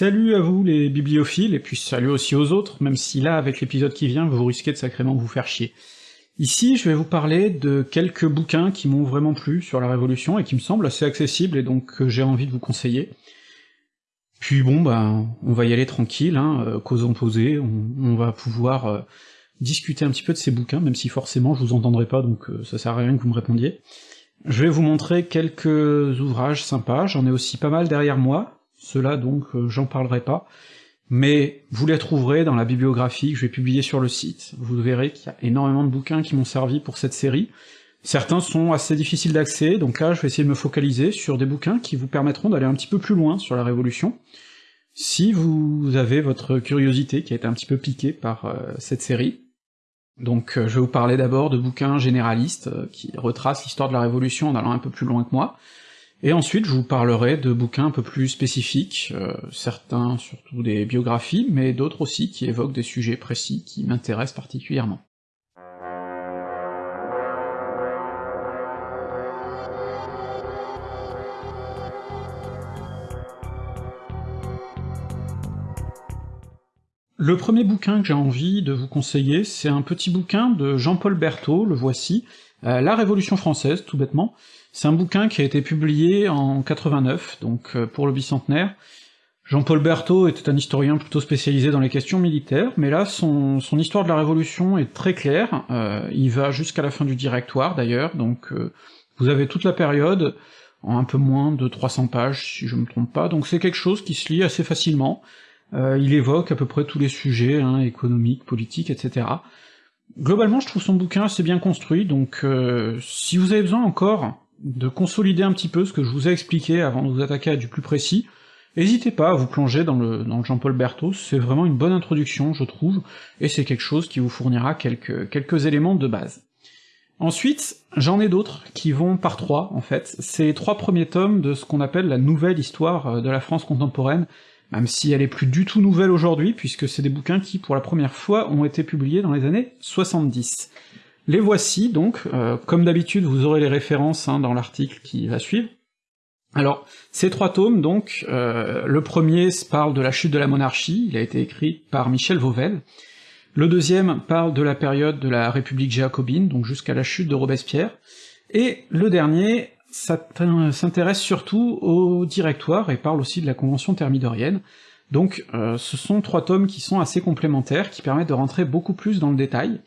Salut à vous les bibliophiles, et puis salut aussi aux autres, même si là, avec l'épisode qui vient, vous risquez de sacrément vous faire chier. Ici, je vais vous parler de quelques bouquins qui m'ont vraiment plu sur la Révolution, et qui me semblent assez accessibles, et donc que j'ai envie de vous conseiller. Puis bon, bah, on va y aller tranquille, hein, euh, causons on, va pouvoir euh, discuter un petit peu de ces bouquins, même si forcément je vous entendrai pas, donc euh, ça sert à rien que vous me répondiez. Je vais vous montrer quelques ouvrages sympas, j'en ai aussi pas mal derrière moi, ceux-là donc euh, j'en parlerai pas, mais vous les trouverez dans la bibliographie que je vais publier sur le site, vous verrez qu'il y a énormément de bouquins qui m'ont servi pour cette série, certains sont assez difficiles d'accès, donc là je vais essayer de me focaliser sur des bouquins qui vous permettront d'aller un petit peu plus loin sur la Révolution, si vous avez votre curiosité qui a été un petit peu piquée par euh, cette série, donc euh, je vais vous parler d'abord de bouquins généralistes qui retracent l'histoire de la Révolution en allant un peu plus loin que moi, et ensuite je vous parlerai de bouquins un peu plus spécifiques, euh, certains surtout des biographies, mais d'autres aussi qui évoquent des sujets précis qui m'intéressent particulièrement. Le premier bouquin que j'ai envie de vous conseiller, c'est un petit bouquin de Jean-Paul Berthaud, le voici, euh, La Révolution française, tout bêtement. C'est un bouquin qui a été publié en 89, donc euh, pour le bicentenaire. Jean-Paul Berthaud était un historien plutôt spécialisé dans les questions militaires, mais là, son, son histoire de la Révolution est très claire, euh, il va jusqu'à la fin du Directoire d'ailleurs, donc euh, vous avez toute la période, en un peu moins de 300 pages, si je me trompe pas, donc c'est quelque chose qui se lit assez facilement, euh, il évoque à peu près tous les sujets, hein, économiques, politiques, etc. Globalement, je trouve son bouquin assez bien construit, donc euh, si vous avez besoin encore de consolider un petit peu ce que je vous ai expliqué avant de vous attaquer à du plus précis, n'hésitez pas à vous plonger dans le, Jean-Paul Berthaud, c'est vraiment une bonne introduction, je trouve, et c'est quelque chose qui vous fournira quelques, quelques éléments de base. Ensuite, j'en ai d'autres qui vont par trois, en fait. C'est trois premiers tomes de ce qu'on appelle la nouvelle histoire euh, de la France contemporaine, même si elle est plus du tout nouvelle aujourd'hui, puisque c'est des bouquins qui, pour la première fois, ont été publiés dans les années 70. Les voici donc, euh, comme d'habitude vous aurez les références hein, dans l'article qui va suivre. Alors, ces trois tomes, donc, euh, le premier parle de la chute de la monarchie, il a été écrit par Michel Vauvel, le deuxième parle de la période de la République jacobine, donc jusqu'à la chute de Robespierre, et le dernier s'intéresse surtout au directoire et parle aussi de la Convention thermidorienne, donc euh, ce sont trois tomes qui sont assez complémentaires, qui permettent de rentrer beaucoup plus dans le détail.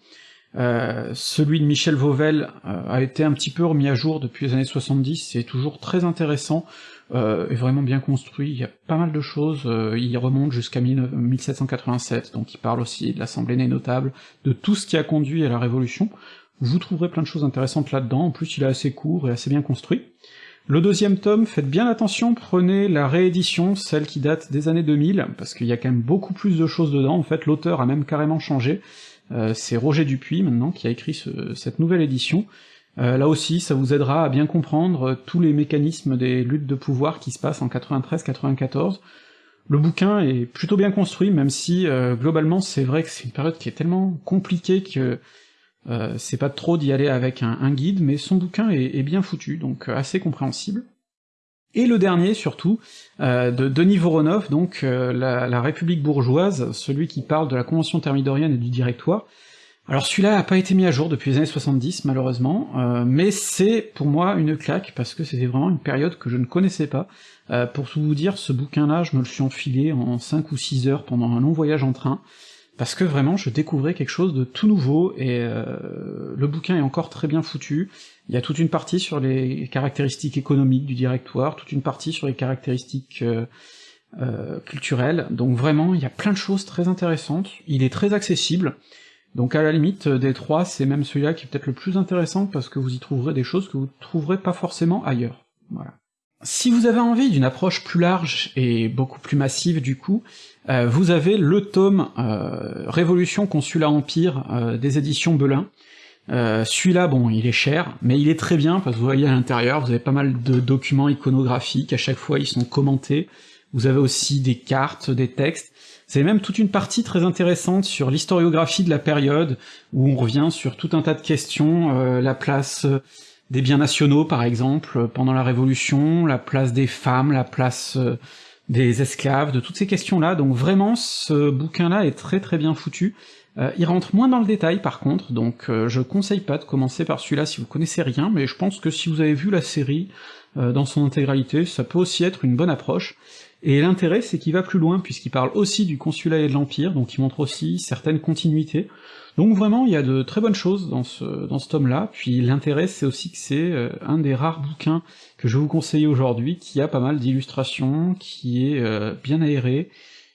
Euh, celui de Michel Vauvel euh, a été un petit peu remis à jour depuis les années 70, c'est toujours très intéressant, euh, et vraiment bien construit, il y a pas mal de choses, il remonte jusqu'à 1787, donc il parle aussi de l'Assemblée des notables, de tout ce qui a conduit à la Révolution, vous trouverez plein de choses intéressantes là-dedans, en plus il est assez court et assez bien construit. Le deuxième tome, faites bien attention, prenez la réédition, celle qui date des années 2000, parce qu'il y a quand même beaucoup plus de choses dedans, en fait l'auteur a même carrément changé, c'est Roger Dupuis maintenant qui a écrit ce, cette nouvelle édition, euh, là aussi ça vous aidera à bien comprendre tous les mécanismes des luttes de pouvoir qui se passent en 93-94, le bouquin est plutôt bien construit, même si euh, globalement c'est vrai que c'est une période qui est tellement compliquée que euh, c'est pas trop d'y aller avec un, guide, mais son bouquin est, bien foutu, donc euh, assez compréhensible. Et le dernier, surtout, euh, de Denis Voronov, donc la, République bourgeoise, celui qui parle de la Convention thermidorienne et du Directoire. Alors celui-là a pas été mis à jour depuis les années 70, malheureusement, mais c'est pour moi une claque, parce que c'était vraiment une période que je ne connaissais pas. pour tout vous dire, ce bouquin-là, je me le suis enfilé en 5 ou 6 heures pendant un long voyage en train, parce que vraiment je découvrais quelque chose de tout nouveau, et euh, le bouquin est encore très bien foutu, il y a toute une partie sur les caractéristiques économiques du directoire, toute une partie sur les caractéristiques euh, euh, culturelles, donc vraiment il y a plein de choses très intéressantes, il est très accessible, donc à la limite des trois, c'est même celui-là qui est peut-être le plus intéressant, parce que vous y trouverez des choses que vous trouverez pas forcément ailleurs. Voilà. Si vous avez envie d'une approche plus large et beaucoup plus massive du coup, euh, vous avez le tome euh, Révolution Consulat Empire euh, des éditions Belin. Celui-là, bon, il est cher, mais il est très bien, parce que vous voyez à l'intérieur, vous avez pas mal de documents iconographiques, à chaque fois ils sont commentés, vous avez aussi des cartes, des textes, vous avez même toute une partie très intéressante sur l'historiographie de la période, où on revient sur tout un tas de questions, la place des biens nationaux par exemple, pendant la Révolution, la place des femmes, la place des esclaves, de toutes ces questions-là, donc vraiment ce bouquin-là est très très bien foutu. Euh, il rentre moins dans le détail par contre, donc euh, je conseille pas de commencer par celui-là si vous connaissez rien, mais je pense que si vous avez vu la série euh, dans son intégralité, ça peut aussi être une bonne approche. Et l'intérêt, c'est qu'il va plus loin, puisqu'il parle aussi du consulat et de l'Empire, donc il montre aussi certaines continuités. Donc vraiment, il y a de très bonnes choses dans ce, dans ce tome-là, puis l'intérêt, c'est aussi que c'est euh, un des rares bouquins que je vous conseiller aujourd'hui, qui a pas mal d'illustrations, qui est bien aéré,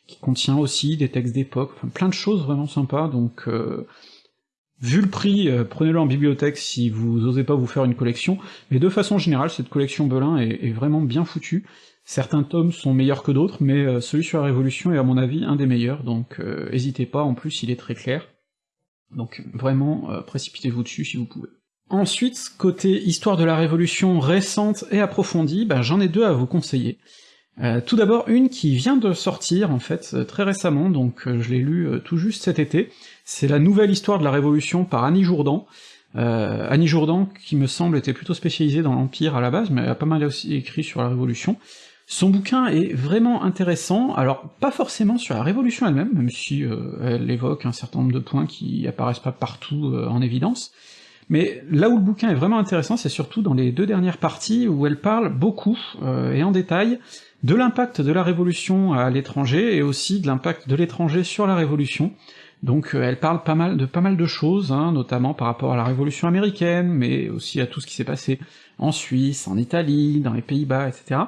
qui contient aussi des textes d'époque, enfin plein de choses vraiment sympas, donc... Euh, vu le prix, prenez-le en bibliothèque si vous osez pas vous faire une collection, mais de façon générale, cette collection Belin est, vraiment bien foutue, Certains tomes sont meilleurs que d'autres, mais euh, celui sur la Révolution est à mon avis un des meilleurs, donc euh, n'hésitez pas, en plus il est très clair. Donc vraiment, euh, précipitez-vous dessus si vous pouvez. Ensuite, côté histoire de la Révolution récente et approfondie, bah, j'en ai deux à vous conseiller. Tout d'abord une qui vient de sortir en fait très récemment, donc je l'ai lu tout juste cet été, c'est la nouvelle histoire de la Révolution par Annie Jourdan, Annie Jourdan, qui me semble était plutôt spécialisée dans l'Empire à la base, mais elle a pas mal aussi écrit sur la Révolution, son bouquin est vraiment intéressant, alors pas forcément sur la Révolution elle-même, même si euh, elle évoque un certain nombre de points qui apparaissent pas partout euh, en évidence, mais là où le bouquin est vraiment intéressant, c'est surtout dans les deux dernières parties où elle parle beaucoup, euh, et en détail, de l'impact de la Révolution à l'étranger, et aussi de l'impact de l'étranger sur la Révolution, donc elle parle pas mal de pas mal de choses, hein, notamment par rapport à la Révolution américaine, mais aussi à tout ce qui s'est passé en Suisse, en Italie, dans les Pays-Bas, etc.,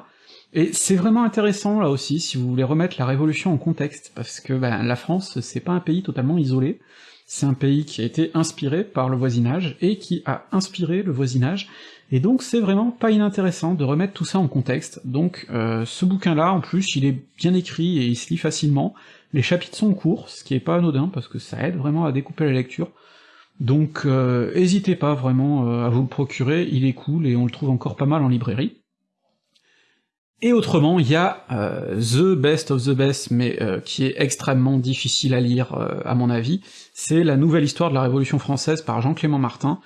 et c'est vraiment intéressant là aussi, si vous voulez remettre la Révolution en contexte, parce que ben, la France, c'est pas un pays totalement isolé, c'est un pays qui a été inspiré par le voisinage, et qui a inspiré le voisinage, et donc c'est vraiment pas inintéressant de remettre tout ça en contexte, donc euh, ce bouquin-là, en plus, il est bien écrit et il se lit facilement, les chapitres sont courts, ce qui est pas anodin, parce que ça aide vraiment à découper la lecture, donc euh, hésitez pas vraiment euh, à vous le procurer, il est cool, et on le trouve encore pas mal en librairie. Et autrement, il y a euh, The Best of the Best, mais qui est extrêmement difficile à lire, à mon avis, c'est la nouvelle histoire de la Révolution française par Jean-Clément Martin,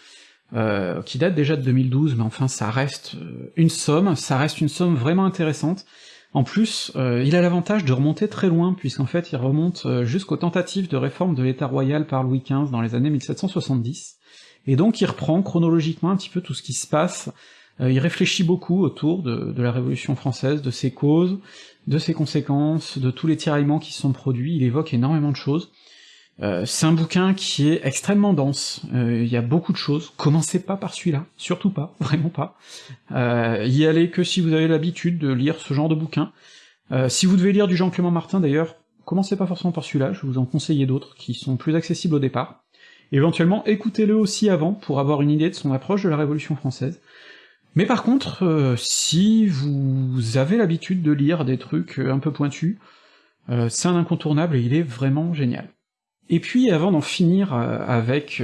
qui date déjà de 2012, mais enfin ça reste une somme, ça reste une somme vraiment intéressante. En plus, il a l'avantage de remonter très loin, puisqu'en fait il remonte jusqu'aux tentatives de réforme de l'État royal par Louis XV dans les années 1770, et donc il reprend chronologiquement un petit peu tout ce qui se passe euh, il réfléchit beaucoup autour de, la Révolution française, de ses causes, de ses conséquences, de tous les tiraillements qui se sont produits, il évoque énormément de choses. Euh, c'est un bouquin qui est extrêmement dense, euh, il y a beaucoup de choses, commencez pas par celui-là, surtout pas, vraiment pas. y allez que si vous avez l'habitude de lire ce genre de bouquin. si vous devez lire du Jean-Clément Martin d'ailleurs, commencez pas forcément par celui-là, je vais vous en conseiller d'autres qui sont plus accessibles au départ. Éventuellement, écoutez-le aussi avant pour avoir une idée de son approche de la Révolution française. Mais par contre, euh, si vous avez l'habitude de lire des trucs un peu pointus, euh, c'est un incontournable et il est vraiment génial. Et puis, avant d'en finir euh, avec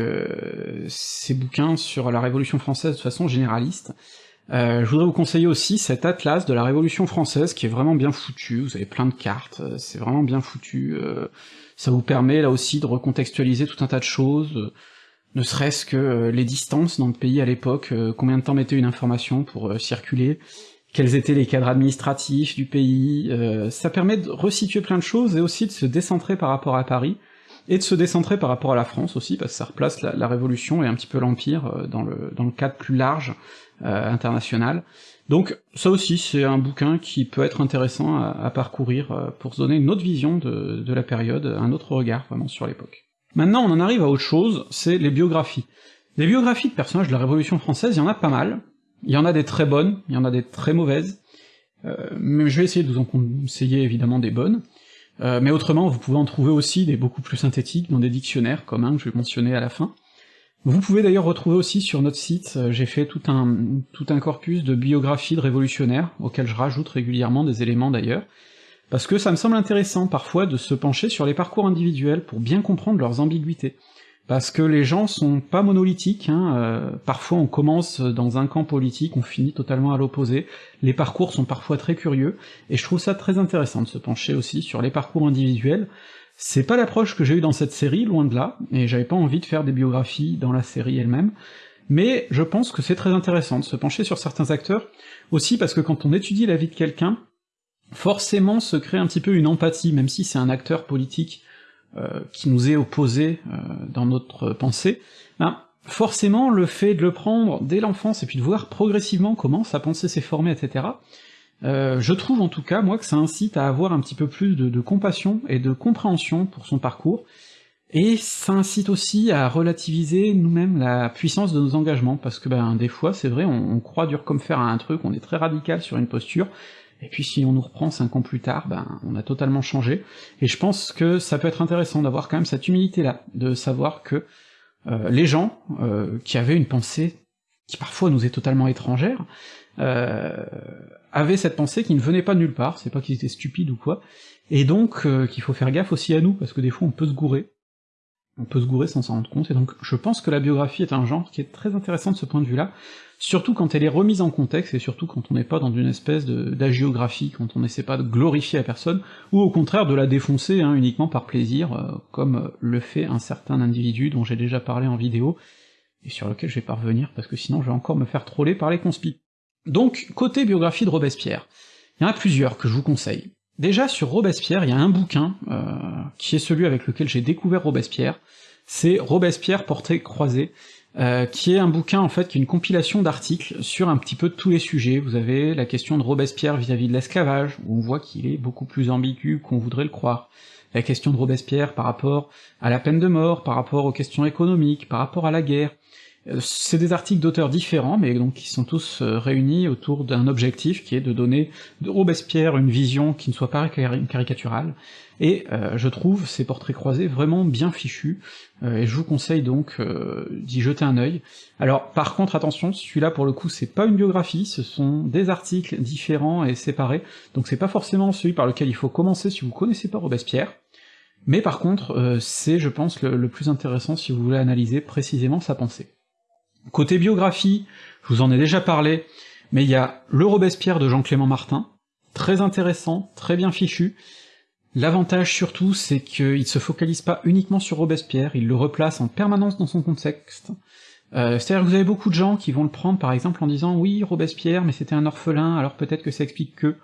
ces bouquins sur la Révolution française de façon généraliste, je voudrais vous conseiller aussi cet atlas de la Révolution française qui est vraiment bien foutu, vous avez plein de cartes, c'est vraiment bien foutu, ça vous permet là aussi de recontextualiser tout un tas de choses, ne serait-ce que euh, les distances dans le pays à l'époque, euh, combien de temps mettait une information pour euh, circuler, quels étaient les cadres administratifs du pays, ça permet de resituer plein de choses et aussi de se décentrer par rapport à Paris, et de se décentrer par rapport à la France aussi, parce que ça replace la, Révolution et un petit peu l'Empire dans le, dans le cadre plus large international. Donc ça aussi c'est un bouquin qui peut être intéressant à, parcourir pour se donner une autre vision de, la période, un autre regard vraiment sur l'époque. Maintenant, on en arrive à autre chose, c'est les biographies. Les biographies de personnages de la Révolution française, il y en a pas mal. Il y en a des très bonnes, il y en a des très mauvaises. Euh, mais je vais essayer de vous en conseiller évidemment des bonnes. Euh, mais autrement, vous pouvez en trouver aussi des beaucoup plus synthétiques dans des dictionnaires, comme un que je vais mentionner à la fin. Vous pouvez d'ailleurs retrouver aussi sur notre site, euh, j'ai fait tout un, tout un corpus de biographies de révolutionnaires, auxquels je rajoute régulièrement des éléments d'ailleurs, parce que ça me semble intéressant parfois de se pencher sur les parcours individuels pour bien comprendre leurs ambiguïtés. Parce que les gens sont pas monolithiques, hein, euh, parfois on commence dans un camp politique, on finit totalement à l'opposé, les parcours sont parfois très curieux, et je trouve ça très intéressant de se pencher aussi sur les parcours individuels. C'est pas l'approche que j'ai eue dans cette série, loin de là, et j'avais pas envie de faire des biographies dans la série elle-même, mais je pense que c'est très intéressant de se pencher sur certains acteurs, aussi parce que quand on étudie la vie de quelqu'un, forcément se crée un petit peu une empathie, même si c'est un acteur politique qui nous est opposé euh, dans notre pensée, ben, forcément le fait de le prendre dès l'enfance et puis de voir progressivement comment sa pensée s'est formée, etc., euh, je trouve en tout cas, moi, que ça incite à avoir un petit peu plus de, de compassion et de compréhension pour son parcours, et ça incite aussi à relativiser nous-mêmes la puissance de nos engagements, parce que ben des fois, c'est vrai, on, on, croit dur comme fer à un truc, on est très radical sur une posture, et puis si on nous reprend cinq ans plus tard, ben on a totalement changé, et je pense que ça peut être intéressant d'avoir quand même cette humilité-là, de savoir que euh, les gens euh, qui avaient une pensée qui parfois nous est totalement étrangère, euh, avaient cette pensée qui ne venait pas de nulle part, c'est pas qu'ils étaient stupides ou quoi, et donc euh, qu'il faut faire gaffe aussi à nous, parce que des fois on peut se gourer, on peut se gourer sans s'en rendre compte, et donc je pense que la biographie est un genre qui est très intéressant de ce point de vue-là, surtout quand elle est remise en contexte, et surtout quand on n'est pas dans une espèce d'agiographie, quand on n'essaie pas de glorifier la personne, ou au contraire de la défoncer hein, uniquement par plaisir, euh, comme le fait un certain individu dont j'ai déjà parlé en vidéo, et sur lequel je vais pas revenir, parce que sinon je vais encore me faire troller par les conspis. Donc, côté biographie de Robespierre, il y en a plusieurs que je vous conseille. Déjà, sur Robespierre, il y a un bouquin, euh, qui est celui avec lequel j'ai découvert Robespierre, c'est Robespierre portrait croisé, euh, qui est un bouquin en fait qui est une compilation d'articles sur un petit peu tous les sujets. Vous avez la question de Robespierre vis-à-vis -vis de l'esclavage, où on voit qu'il est beaucoup plus ambigu qu'on voudrait le croire. La question de Robespierre par rapport à la peine de mort, par rapport aux questions économiques, par rapport à la guerre, c'est des articles d'auteurs différents, mais donc qui sont tous euh, réunis autour d'un objectif qui est de donner de Robespierre une vision qui ne soit pas caricaturale, et euh, je trouve ces portraits croisés vraiment bien fichus, et je vous conseille donc d'y jeter un œil. Alors par contre attention, celui-là pour le coup c'est pas une biographie, ce sont des articles différents et séparés, donc c'est pas forcément celui par lequel il faut commencer si vous connaissez pas Robespierre, mais par contre c'est je pense le plus intéressant si vous voulez analyser précisément sa pensée. Côté biographie, je vous en ai déjà parlé, mais il y a le Robespierre de Jean-Clément Martin, très intéressant, très bien fichu. L'avantage surtout, c'est qu'il se focalise pas uniquement sur Robespierre, il le replace en permanence dans son contexte. Euh, C'est-à-dire que vous avez beaucoup de gens qui vont le prendre par exemple en disant « Oui, Robespierre, mais c'était un orphelin, alors peut-être que ça explique que... »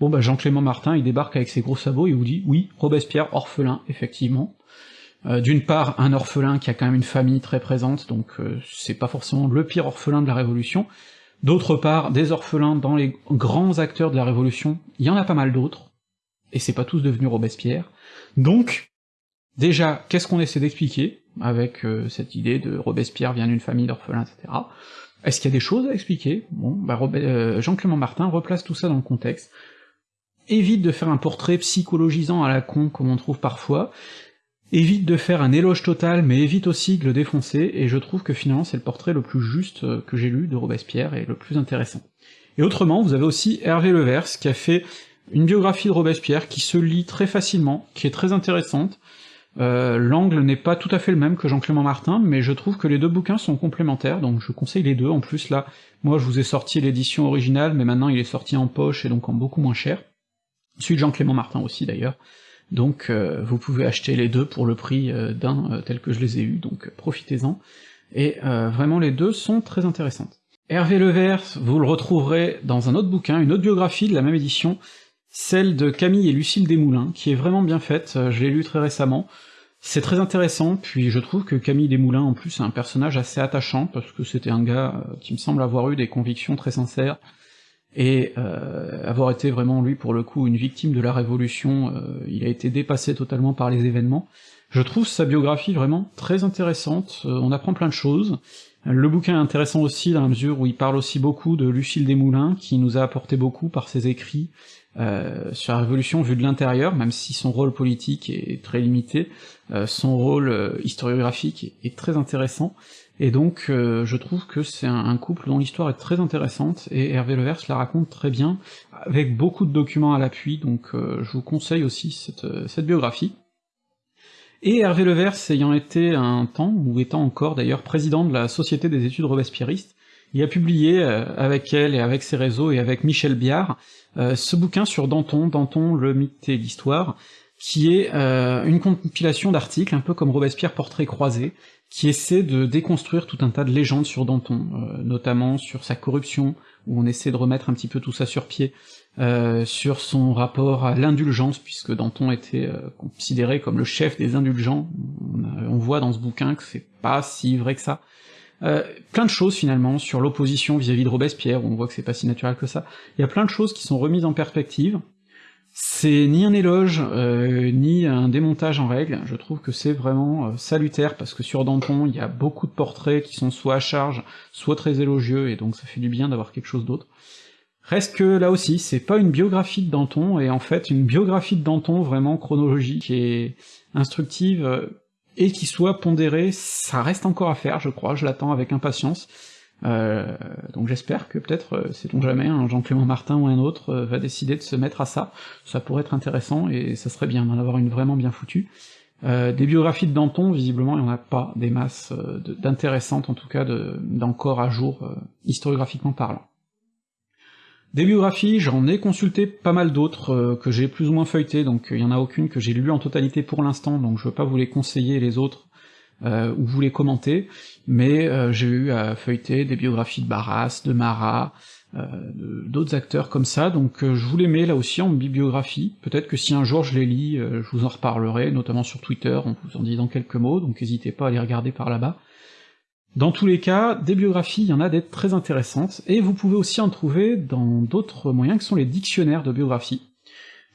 Bon bah Jean-Clément Martin, il débarque avec ses gros sabots et vous dit « Oui, Robespierre, orphelin, effectivement. » Euh, d'une part, un orphelin qui a quand même une famille très présente, donc euh, c'est pas forcément le pire orphelin de la Révolution. D'autre part, des orphelins dans les grands acteurs de la Révolution, il y en a pas mal d'autres, et c'est pas tous devenus Robespierre. Donc, déjà, qu'est-ce qu'on essaie d'expliquer avec euh, cette idée de Robespierre vient d'une famille d'orphelins, etc. Est-ce qu'il y a des choses à expliquer? Bon, bah Jean-Clément Martin replace tout ça dans le contexte, évite de faire un portrait psychologisant à la con comme on trouve parfois, évite de faire un éloge total, mais évite aussi de le défoncer, et je trouve que finalement c'est le portrait le plus juste euh, que j'ai lu de Robespierre, et le plus intéressant. Et autrement, vous avez aussi Hervé Levers, qui a fait une biographie de Robespierre, qui se lit très facilement, qui est très intéressante, euh, l'angle n'est pas tout à fait le même que Jean-Clément Martin, mais je trouve que les deux bouquins sont complémentaires, donc je conseille les deux, en plus là, moi je vous ai sorti l'édition originale, mais maintenant il est sorti en poche et donc en beaucoup moins cher. Celui de Jean-Clément Martin aussi d'ailleurs, donc euh, vous pouvez acheter les deux pour le prix euh, d'un euh, tel que je les ai eus, donc profitez-en. Et vraiment les deux sont très intéressantes. Hervé Levers, vous le retrouverez dans un autre bouquin, une autre biographie de la même édition, celle de Camille et Lucille Desmoulins, qui est vraiment bien faite, je l'ai lu très récemment, c'est très intéressant, puis je trouve que Camille Desmoulins en plus est un personnage assez attachant, parce que c'était un gars qui me semble avoir eu des convictions très sincères, et euh, avoir été vraiment lui pour le coup une victime de la révolution, euh, il a été dépassé totalement par les événements. Je trouve sa biographie vraiment très intéressante, euh, on apprend plein de choses. Le bouquin est intéressant aussi dans la mesure où il parle aussi beaucoup de Lucille Desmoulins, qui nous a apporté beaucoup par ses écrits sur la Révolution vue de l'intérieur, même si son rôle politique est très limité, son rôle historiographique est très intéressant, et donc euh, je trouve que c'est un, couple dont l'histoire est très intéressante, et Hervé Levers la raconte très bien, avec beaucoup de documents à l'appui, donc euh, je vous conseille aussi cette, euh, cette biographie. Et Hervé Levers ayant été un temps, ou étant encore d'ailleurs président de la Société des études robespierristes, il a publié avec elle et avec ses réseaux et avec Michel Biard ce bouquin sur Danton, Danton, le mythe et l'histoire, qui est une compilation d'articles, un peu comme Robespierre portrait croisé, qui essaie de déconstruire tout un tas de légendes sur Danton, euh, notamment sur sa corruption, où on essaie de remettre un petit peu tout ça sur pied, euh, sur son rapport à l'indulgence, puisque Danton était euh, considéré comme le chef des indulgents, on, voit dans ce bouquin que c'est pas si vrai que ça. Euh, plein de choses finalement sur l'opposition vis-à-vis de Robespierre, on voit que c'est pas si naturel que ça. Il y a plein de choses qui sont remises en perspective. C'est ni un éloge, ni un démontage en règle, je trouve que c'est vraiment salutaire, parce que sur Danton, il y a beaucoup de portraits qui sont soit à charge, soit très élogieux, et donc ça fait du bien d'avoir quelque chose d'autre. Reste que là aussi, c'est pas une biographie de Danton, et en fait une biographie de Danton vraiment chronologique et instructive, euh, et qui soit pondérée, ça reste encore à faire, je crois, je l'attends avec impatience. Euh, donc j'espère que peut-être, euh, sait-on jamais, un Jean-Clément Martin ou un autre euh, va décider de se mettre à ça, ça pourrait être intéressant, et ça serait bien d'en avoir une vraiment bien foutue. des biographies de Danton, visiblement, il n'y en a pas des masses d'intéressantes, en tout cas d'encore à jour, historiographiquement parlant. Des biographies, j'en ai consulté pas mal d'autres euh, que j'ai plus ou moins feuilletées, donc il y en a aucune que j'ai lu en totalité pour l'instant, donc je veux pas vous les conseiller les autres, euh, ou vous les commenter, mais euh, j'ai eu à feuilleter des biographies de Barras, de Marat, d'autres acteurs comme ça, donc je vous les mets là aussi en bibliographie, peut-être que si un jour je les lis, je vous en reparlerai, notamment sur Twitter, en vous en disant quelques mots, donc n'hésitez pas à les regarder par là-bas. Dans tous les cas, des biographies, il y en a des très intéressantes, et vous pouvez aussi en trouver dans d'autres moyens que sont les dictionnaires de biographie.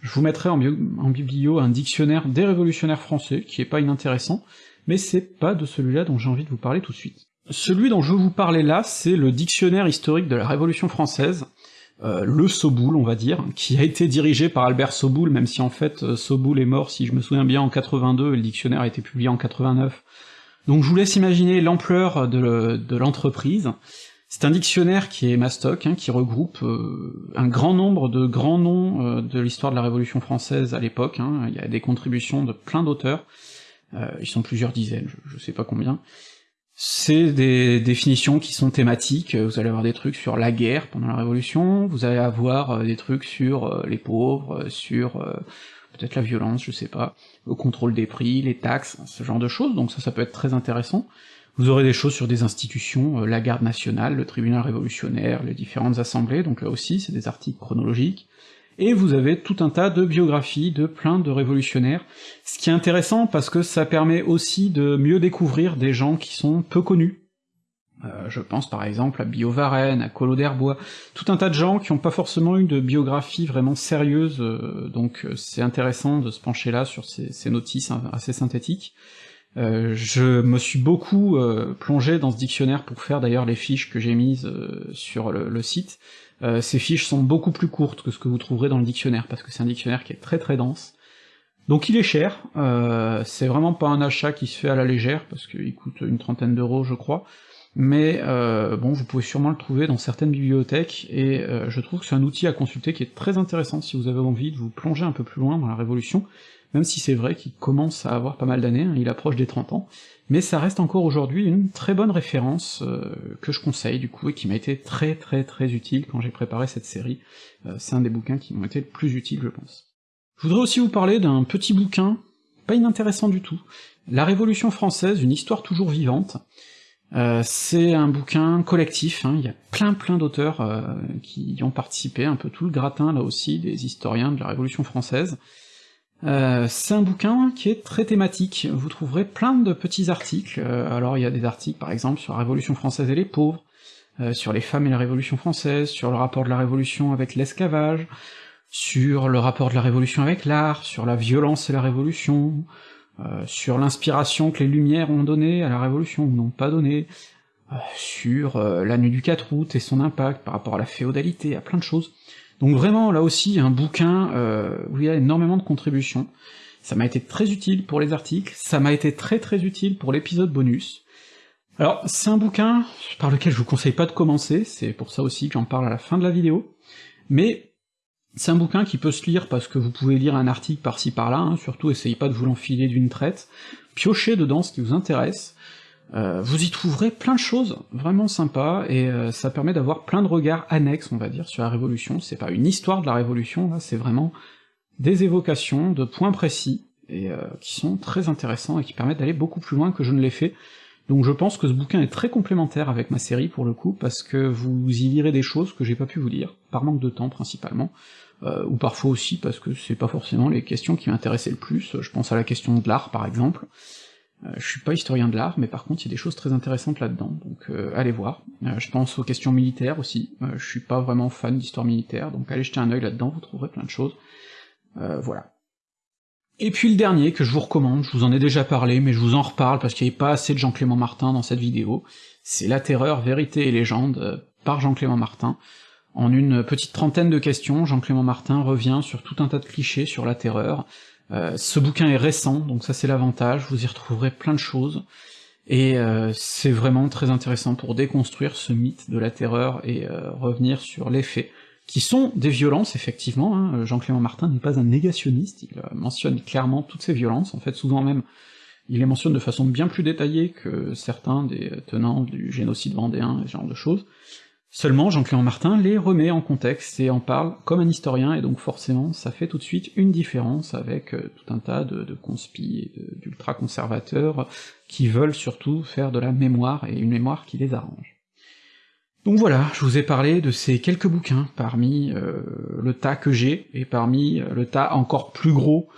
Je vous mettrai en, biblio un dictionnaire des révolutionnaires français, qui est pas inintéressant, mais c'est pas de celui-là dont j'ai envie de vous parler tout de suite. Celui dont je veux vous parler là, c'est le dictionnaire historique de la Révolution française, euh, le Soboul, on va dire, qui a été dirigé par Albert Soboul, même si en fait euh, Soboul est mort, si je me souviens bien, en 82, et le dictionnaire a été publié en 89, donc je vous laisse imaginer l'ampleur de l'entreprise. C'est un dictionnaire qui est mastoc, hein, qui regroupe euh, un grand nombre de grands noms euh, de l'histoire de la Révolution française à l'époque, hein. il y a des contributions de plein d'auteurs, euh, ils sont plusieurs dizaines, je, je sais pas combien. C'est des définitions qui sont thématiques, vous allez avoir des trucs sur la guerre pendant la Révolution, vous allez avoir des trucs sur les pauvres, sur peut-être la violence, je sais pas, le contrôle des prix, les taxes, ce genre de choses, donc ça, ça peut être très intéressant. Vous aurez des choses sur des institutions, euh, la garde nationale, le tribunal révolutionnaire, les différentes assemblées, donc là aussi c'est des articles chronologiques, et vous avez tout un tas de biographies de plein de révolutionnaires, ce qui est intéressant parce que ça permet aussi de mieux découvrir des gens qui sont peu connus, euh, je pense par exemple à Bio Varenne, à Collot d'Herbois, tout un tas de gens qui n'ont pas forcément eu de biographie vraiment sérieuse, euh, donc euh, c'est intéressant de se pencher là sur ces, notices assez synthétiques. je me suis beaucoup plongé dans ce dictionnaire pour faire d'ailleurs les fiches que j'ai mises sur le, site. ces fiches sont beaucoup plus courtes que ce que vous trouverez dans le dictionnaire, parce que c'est un dictionnaire qui est très très dense. Donc il est cher, c'est vraiment pas un achat qui se fait à la légère, parce qu'il coûte une trentaine d'euros je crois, mais euh, bon, vous pouvez sûrement le trouver dans certaines bibliothèques, et euh, je trouve que c'est un outil à consulter qui est très intéressant. Si vous avez envie de vous plonger un peu plus loin dans la Révolution, même si c'est vrai qu'il commence à avoir pas mal d'années, hein, il approche des 30 ans, mais ça reste encore aujourd'hui une très bonne référence euh, que je conseille du coup, et qui m'a été très très très utile quand j'ai préparé cette série, c'est un des bouquins qui m'ont été le plus utile je pense. Je voudrais aussi vous parler d'un petit bouquin, pas inintéressant du tout, La Révolution française, une histoire toujours vivante, euh, c'est un bouquin collectif, hein, il y a plein plein d'auteurs euh, qui y ont participé, un peu tout le gratin là aussi, des historiens de la Révolution française. Euh, c'est un bouquin qui est très thématique, vous trouverez plein de petits articles, alors il y a des articles par exemple sur la Révolution française et les pauvres, sur les femmes et la Révolution française, sur le rapport de la Révolution avec l'esclavage, sur le rapport de la Révolution avec l'art, sur la violence et la Révolution, euh, sur l'inspiration que les Lumières ont donnée à la Révolution ou n'ont pas donné, euh, sur euh, la nuit du 4 août et son impact par rapport à la féodalité, à plein de choses. Donc vraiment, là aussi, un bouquin où il y a énormément de contributions. Ça m'a été très utile pour les articles, ça m'a été très très utile pour l'épisode bonus. Alors, c'est un bouquin par lequel je vous conseille pas de commencer, c'est pour ça aussi que j'en parle à la fin de la vidéo, mais c'est un bouquin qui peut se lire parce que vous pouvez lire un article par-ci par-là, hein, surtout essayez pas de vous l'enfiler d'une traite, piochez dedans ce qui vous intéresse, euh, vous y trouverez plein de choses vraiment sympas, et euh, ça permet d'avoir plein de regards annexes, on va dire, sur la Révolution, c'est pas une histoire de la Révolution, là, c'est vraiment des évocations de points précis, et euh, qui sont très intéressants et qui permettent d'aller beaucoup plus loin que je ne l'ai fait, donc je pense que ce bouquin est très complémentaire avec ma série pour le coup, parce que vous y lirez des choses que j'ai pas pu vous lire, par manque de temps principalement. ou parfois aussi parce que c'est pas forcément les questions qui m'intéressaient le plus, je pense à la question de l'art par exemple, euh, je suis pas historien de l'art, mais par contre il y a des choses très intéressantes là-dedans, donc euh, allez voir. Euh, je pense aux questions militaires aussi, je suis pas vraiment fan d'histoire militaire, donc allez jeter un œil là-dedans, vous trouverez plein de choses. voilà. Et puis le dernier que je vous recommande, je vous en ai déjà parlé, mais je vous en reparle parce qu'il n'y avait pas assez de Jean-Clément Martin dans cette vidéo, c'est La Terreur, Vérité et Légende, par Jean-Clément Martin. En une petite trentaine de questions, Jean-Clément Martin revient sur tout un tas de clichés sur la terreur, euh, ce bouquin est récent, donc ça c'est l'avantage, vous y retrouverez plein de choses, et euh, c'est vraiment très intéressant pour déconstruire ce mythe de la terreur et euh, revenir sur les faits, qui sont des violences, effectivement, hein. Jean-Clément Martin n'est pas un négationniste, il mentionne clairement toutes ces violences, en fait souvent même il les mentionne de façon bien plus détaillée que certains des tenants du génocide vendéen ce genre de choses, Seulement, Jean-Clément Martin les remet en contexte et en parle comme un historien, et donc forcément ça fait tout de suite une différence avec euh, tout un tas de, de d'ultra-conservateurs qui veulent surtout faire de la mémoire, et une mémoire qui les arrange. Donc voilà, je vous ai parlé de ces quelques bouquins parmi euh, le tas que j'ai, et parmi euh, le tas encore plus gros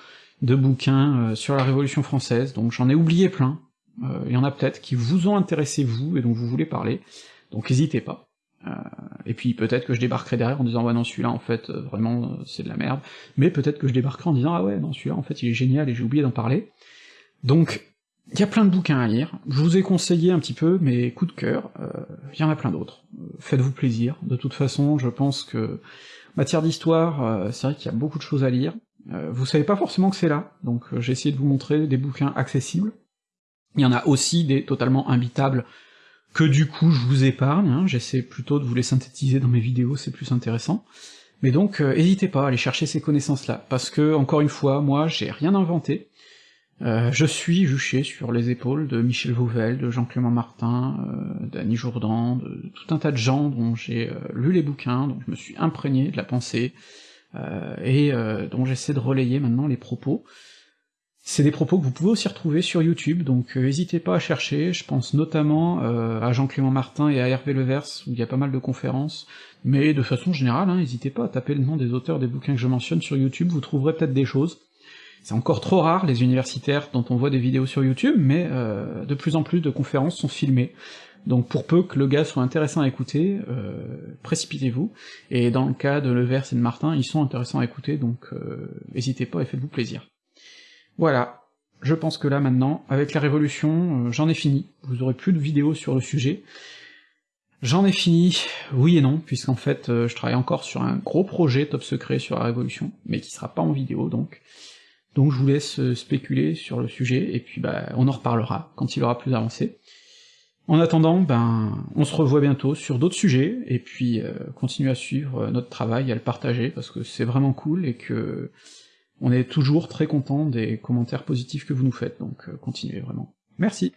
de bouquins sur la Révolution française, donc j'en ai oublié plein, il y en a peut-être qui vous ont intéressé vous, et dont vous voulez parler, donc n'hésitez pas. Euh, et puis peut-être que je débarquerai derrière en disant ouais non celui-là en fait euh, vraiment euh, c'est de la merde, mais peut-être que je débarquerai en disant ah ouais non celui-là en fait il est génial et j'ai oublié d'en parler. Donc il y a plein de bouquins à lire, je vous ai conseillé un petit peu mes coups de cœur, il y en a plein d'autres. Faites-vous plaisir, de toute façon je pense que matière d'histoire, c'est vrai qu'il y a beaucoup de choses à lire. vous savez pas forcément que c'est là, donc j'ai essayé de vous montrer des bouquins accessibles. Il y en a aussi des totalement imbitables que du coup je vous épargne, hein, j'essaie plutôt de vous les synthétiser dans mes vidéos, c'est plus intéressant. Mais donc, euh, n'hésitez pas à aller chercher ces connaissances-là, parce que, encore une fois, moi, j'ai rien inventé, euh, je suis juché sur les épaules de Michel Vauvel, de Jean-Clément Martin, euh, d'Annie Jourdan, de, tout un tas de gens dont j'ai euh, lu les bouquins, dont je me suis imprégné de la pensée, et dont j'essaie de relayer maintenant les propos, c'est des propos que vous pouvez aussi retrouver sur YouTube, donc n'hésitez pas à chercher, je pense notamment à Jean-Clément Martin et à Hervé Levers, où il y a pas mal de conférences, mais de façon générale, hein, n'hésitez pas à taper le nom des auteurs des bouquins que je mentionne sur YouTube, vous trouverez peut-être des choses. C'est encore trop rare, les universitaires dont on voit des vidéos sur YouTube, mais euh, de plus en plus de conférences sont filmées, donc pour peu que le gars soit intéressant à écouter, précipitez-vous, et dans le cas de Levers et de Martin, ils sont intéressants à écouter, donc n'hésitez pas et faites-vous plaisir. Voilà, je pense que là maintenant, avec la Révolution, euh, j'en ai fini, vous aurez plus de vidéos sur le sujet. J'en ai fini, oui et non, puisqu'en fait euh, je travaille encore sur un gros projet top secret sur la Révolution, mais qui sera pas en vidéo donc. Donc je vous laisse euh, spéculer sur le sujet, et puis bah on en reparlera quand il aura plus avancé. En attendant, ben on se revoit bientôt sur d'autres sujets, et puis euh, continuez à suivre notre travail, à le partager, parce que c'est vraiment cool, et que on est toujours très content des commentaires positifs que vous nous faites, donc euh, continuez vraiment. Merci